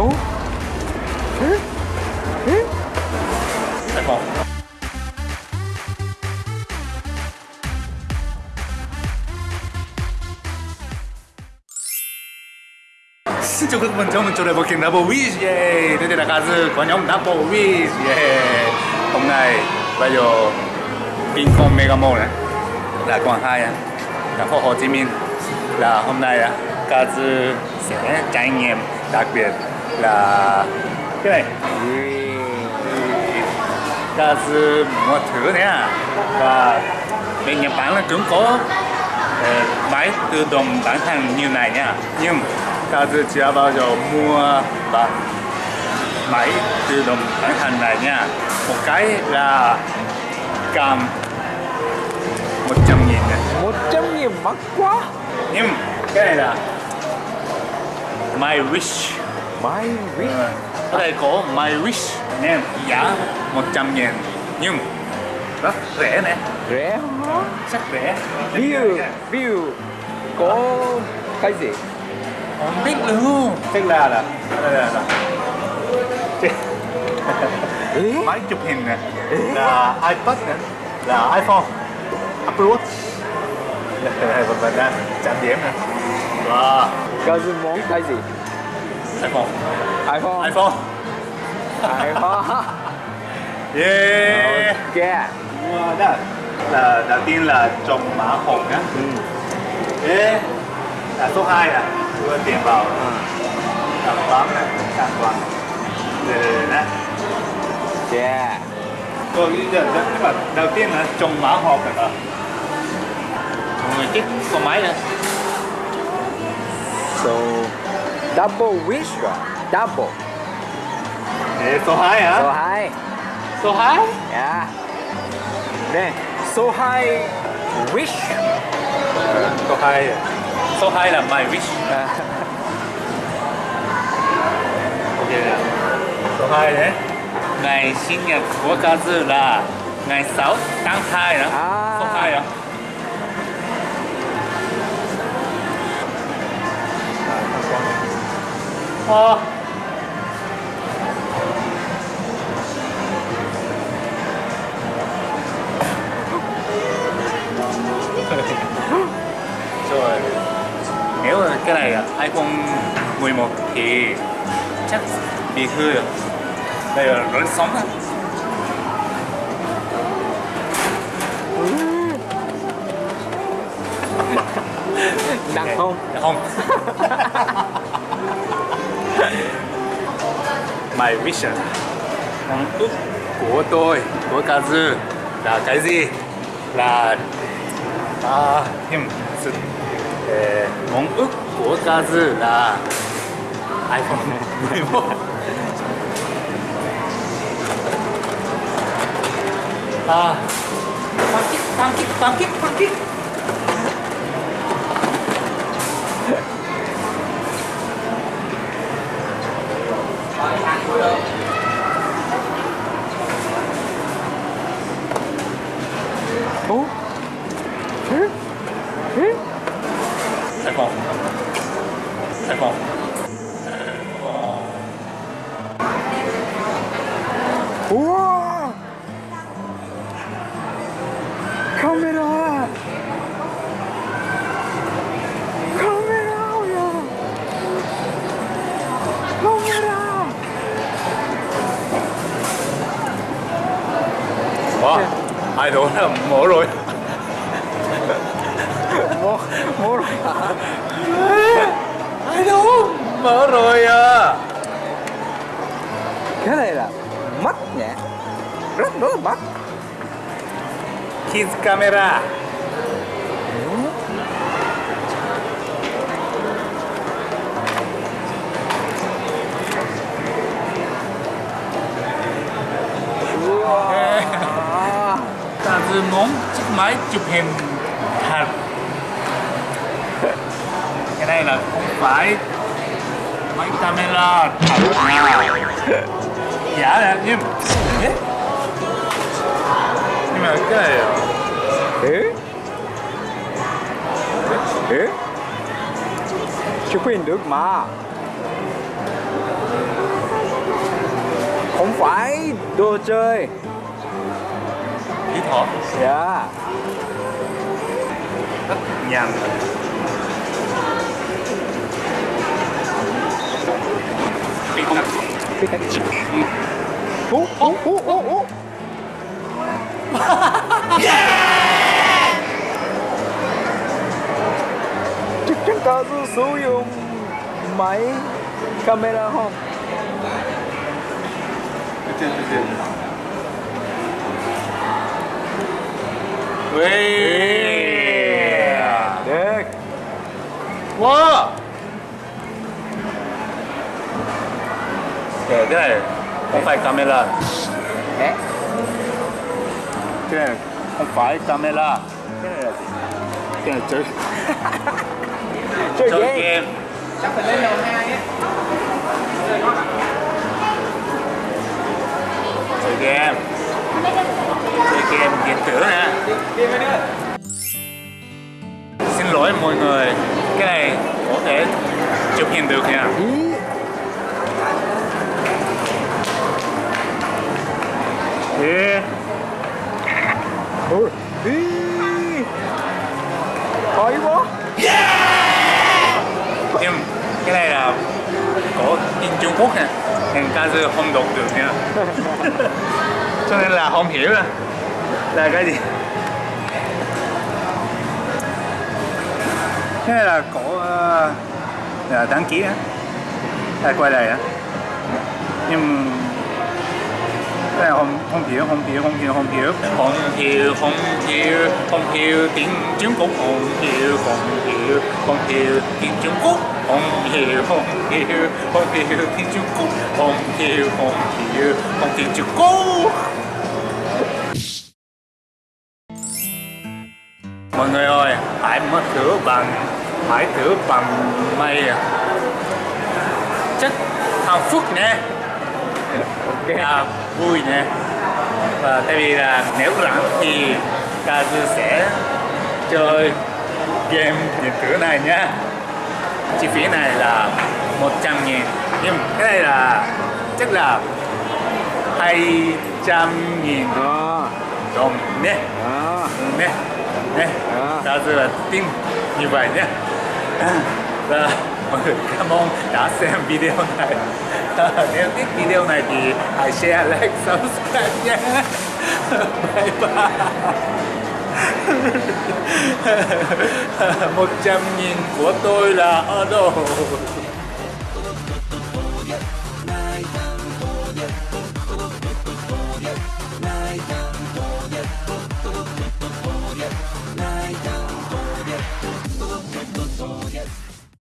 Ủa? Hử? Hử? iPhone Xin chào các bạn, chào mừng trở lại với kênh Double Wish yeah. Đây là ca sư của nhóm Double Wish yeah. Hôm nay bây giờ Vincom Mega Mall này là quận 2 á, à. thành phố Hồ Chí Minh là hôm nay á, ca sư sẽ trải nghiệm đặc biệt là cái này. Ca sư mua thử nha và bên Nhật Bản là cũng có ờ, máy tự động bán hàng như này nha. Nhưng ca sư chưa bao giờ mua và máy tự động bán hàng này nha. Một cái là cầm 100 nghìn này Một trăm nghìn mắc quá. Nhưng cái này là My Wish My wish Ờ, ở đây có My Wish nè giá 100 nghìn nhưng rất rẻ nè. Rẻ hả? rất rẻ. View View. Có cái gì? không biết luôn. Tức là là là, là, là. Ê? máy chụp hình nè. Là iPad nè. Là iPhone. Apple Watch. Và và đang chạm điểm nè. Wow. Gì món cái gì? iPhone iPhone iPhone iPhone yeah. Ok. Wow, đó. Là đầu tiên là trồng mã hồng nhá Ừ. Ê, là số 2 nè đưa tiền vào. À. làm toán này sang toán để nè. Yeah rồi bây giờ tức là đầu tiên là trồng mã này rồi người chết con máy nữa. So Double wish rồi Double. Ê, số 2 hả? Số 2 số 2 Yeah Nè Số 2 Wish số 2 số 2 là my wish. À. ok nè. Số 2 đấy ngày sinh nhật của ca sư là ngày 6 tháng 2 đó. À. số 2 đó Ờ. rồi nếu là cái này là iPhone 11 thì chắc bị hư rồi đây là rất sống đó Nặng không? không My vision. Mong ước của tôi của Kazu là cái gì? Là à him, sự ờ, mong ước của Kazu là iPhone 11 à pancake pancake pancake pancake 어? 응? 응? 대박 대박 우와 카메라 あれ俺はも。ろい。ももろや I know もろや。キャラやマッねラッロッキズカメラ Ta muốn chiếc máy chụp hình thật. Cái này là không phải máy camera thật nào Giả là nhưng Nhưng mà cái này ế ế chụp hình được mà. Không phải đồ chơi. Dĩ Thọ Dạ. Rất nhàn Pikachu Ú, ú, ú, ú, ú. Chắc chúng ta sử dụng máy camera không? Chưa, chưa, chưa Yeah. Được. Wow. Kể cái này không phải camera. Cái này không phải camera. Cái này là gì? Cái này chơi. chơi, chơi game. Chắc phải lên đầu hai ấy. Chơi game. Chơi game điện tử nè Xin lỗi mọi người Cái này có thể chụp hình được nha. Ý Ê ôi ý. Hỏi quá. Nhưng cái này là có in Trung Quốc nè ca dư không đọc được nha Cho nên là không hiểu là là cái gì? Cái này là có ờ, là đăng ký á. Là quay lại á. Nhưng cái này không không hiểu không hiểu không hiểu không hiểu. Không hiểu không hiểu không hiểu. Tiếng Trung Quốc không hiểu không hiểu không hiểu. Tiếng Trung Quốc không hiểu không hiểu. Không hiểu tiếng Trung Quốc không hiểu không hiểu. Không tiếng Trung Quốc mọi người ơi hãy mất thử bằng hãy thử bằng mây. Chắc hạnh phúc nhé ok. À, vui nha và tại vì là nếu rảnh thì Kazu sẽ chơi game điện tử này nhá chi phí này là 100 nghìn. Nhưng cái này là chắc là 200 nghìn đồng nhé à nhé nhé À. Là tin như vậy nhé. Và mọi người cảm ơn đã xem video này. Nếu thích video này thì hãy share like subscribe nhé. Bye bye. Một trăm nghìn của tôi là ở đâu